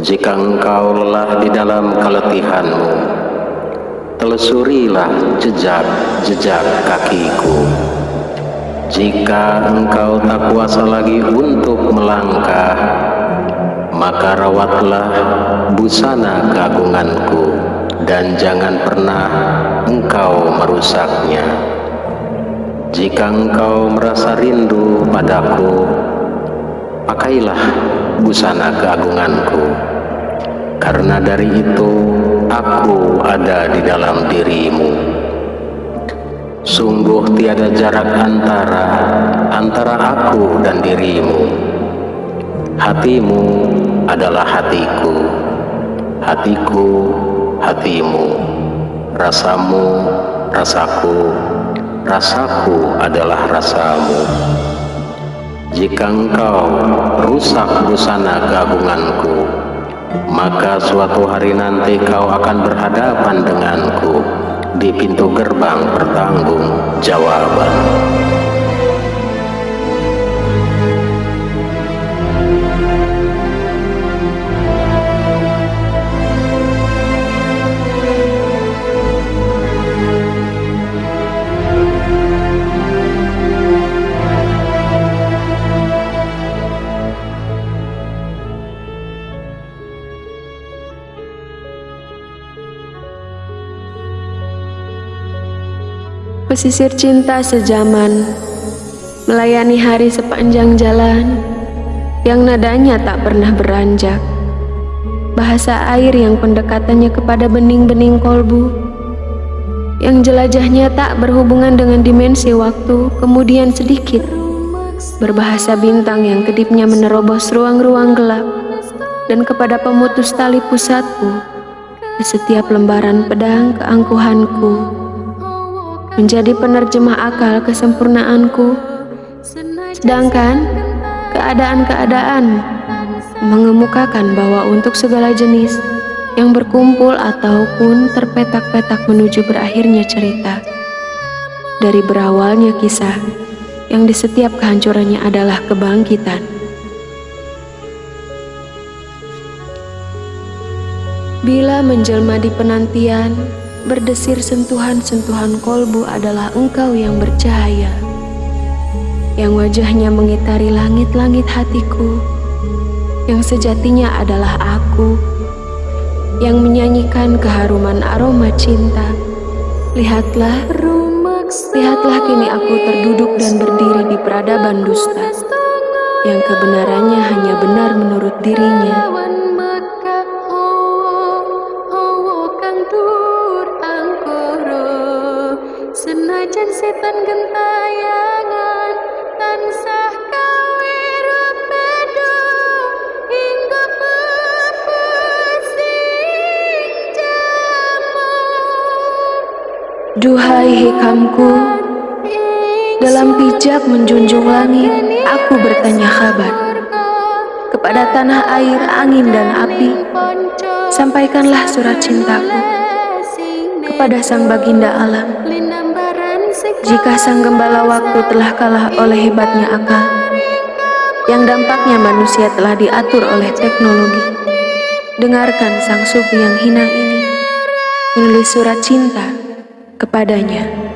Jika engkau lelah di dalam keletihanmu, telusurilah jejak-jejak kakiku. Jika engkau tak kuasa lagi untuk melangkah, maka rawatlah busana keagunganku dan jangan pernah engkau merusaknya. Jika engkau merasa rindu padaku, pakailah busana keagunganku. Karena dari itu aku ada di dalam dirimu. Sungguh tiada jarak antara antara aku dan dirimu. Hatimu adalah hatiku, hatiku hatimu, rasamu rasaku, rasaku adalah rasamu. Jika engkau rusak busana keagunganku, maka suatu hari nanti kau akan berhadapan denganku di pintu gerbang pertanggung jawaban. Pesisir cinta sejaman Melayani hari sepanjang jalan Yang nadanya tak pernah beranjak. Bahasa air yang pendekatannya kepada bening-bening kolbu Yang jelajahnya tak berhubungan dengan dimensi waktu Kemudian sedikit Berbahasa bintang yang kedipnya menerobos ruang-ruang gelap Dan kepada pemutus tali pusatku Di setiap lembaran pedang keangkuhanku menjadi penerjemah akal kesempurnaanku, sedangkan keadaan-keadaan mengemukakan bahwa untuk segala jenis yang berkumpul ataupun terpetak-petak menuju berakhirnya cerita, dari berawalnya kisah yang di setiap kehancurannya adalah kebangkitan. Bila menjelma di penantian, Berdesir sentuhan-sentuhan kolbu adalah engkau yang bercahaya. Yang wajahnya mengitari langit-langit hatiku. Yang sejatinya adalah aku. Yang menyanyikan keharuman aroma cinta. Lihatlah, lihatlah kini aku terduduk dan berdiri di peradaban dusta. Yang kebenarannya hanya benar menurut dirinya senajan setan gentayangan tansah kawiru pedo hingga pepesing jamu. Duhai hikamku dalam pijak menjunjung langit aku bertanya kabar. kepada tanah air angin dan api sampaikanlah surat cintaku kepada sang baginda alam jika sang gembala waktu telah kalah oleh hebatnya akal, yang dampaknya manusia telah diatur oleh teknologi, dengarkan sang sufi yang hina ini menulis surat cinta kepadanya.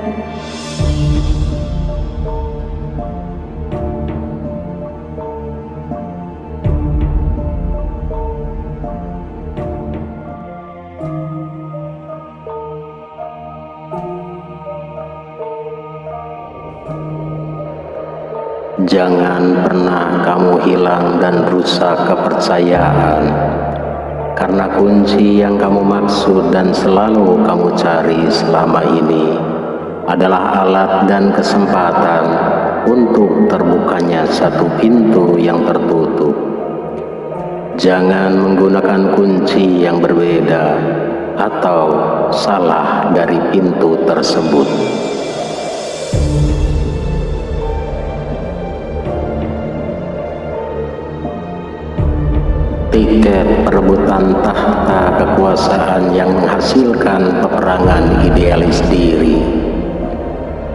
Jangan pernah kamu hilang dan rusak kepercayaan. Karena kunci yang kamu maksud dan selalu kamu cari selama ini Adalah alat dan kesempatan untuk terbukanya satu pintu yang tertutup. Jangan menggunakan kunci yang berbeda Atau salah dari pintu tersebut tiket perebutan tahta kekuasaan yang menghasilkan peperangan idealis diri.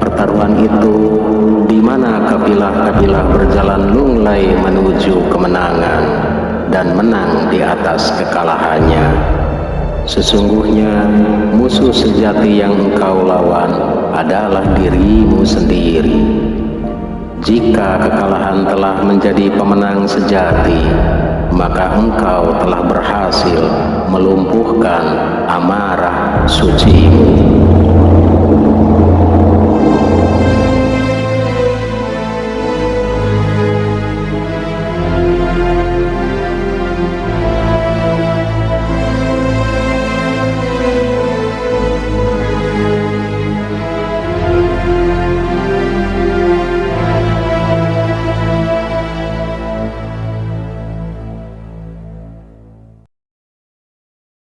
Pertaruhan itu di mana kabilah-kabilah berjalan lunglai menuju kemenangan dan menang di atas kekalahannya. Sesungguhnya musuh sejati yang engkau lawan adalah dirimu sendiri. Jika kekalahan telah menjadi pemenang sejati, engkau telah berhasil melumpuhkan amarah sucimu.